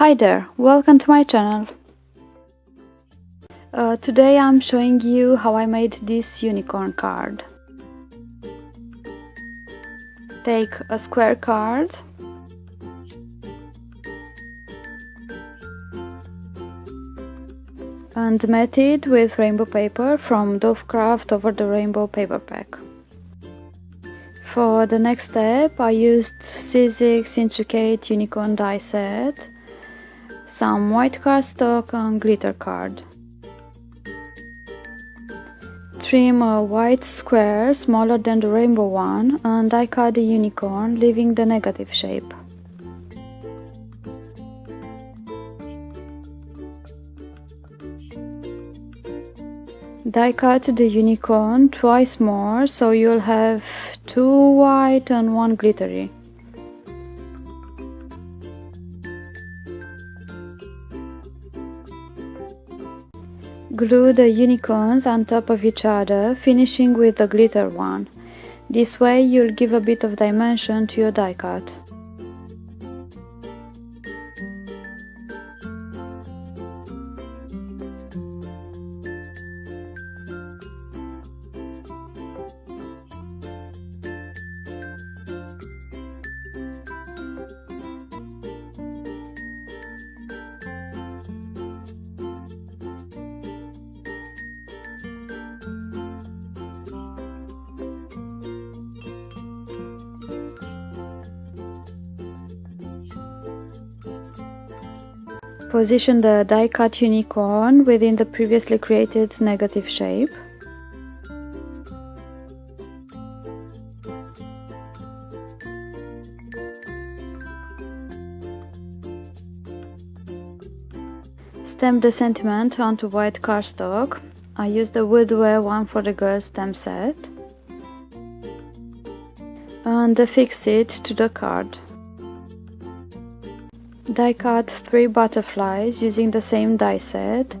Hi there, welcome to my channel. Uh, today I'm showing you how I made this unicorn card. Take a square card and mat it with rainbow paper from Dovecraft over the rainbow paper pack. For the next step I used Sizzix Intricate Unicorn die set, some white cardstock and glitter card. Trim a white square smaller than the rainbow one and I cut the unicorn leaving the negative shape. Die cut the unicorn twice more so you'll have two white and one glittery. Glue the unicorns on top of each other, finishing with the glitter one. This way you'll give a bit of dimension to your die cut. Position the die cut unicorn within the previously created negative shape. Stamp the sentiment onto white cardstock. I used the Woodware one for the girls stamp set. And affix it to the card. Die cut three butterflies using the same die set.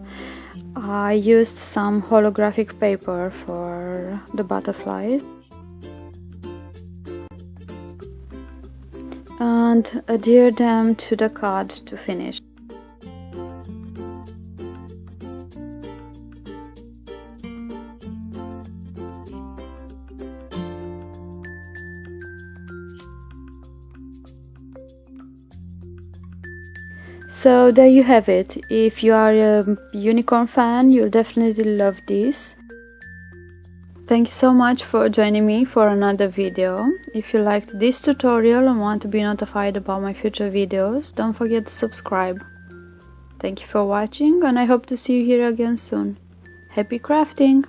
I used some holographic paper for the butterflies. And adhere them to the card to finish. So there you have it. If you are a unicorn fan, you'll definitely love this. Thank you so much for joining me for another video. If you liked this tutorial and want to be notified about my future videos, don't forget to subscribe. Thank you for watching and I hope to see you here again soon. Happy crafting!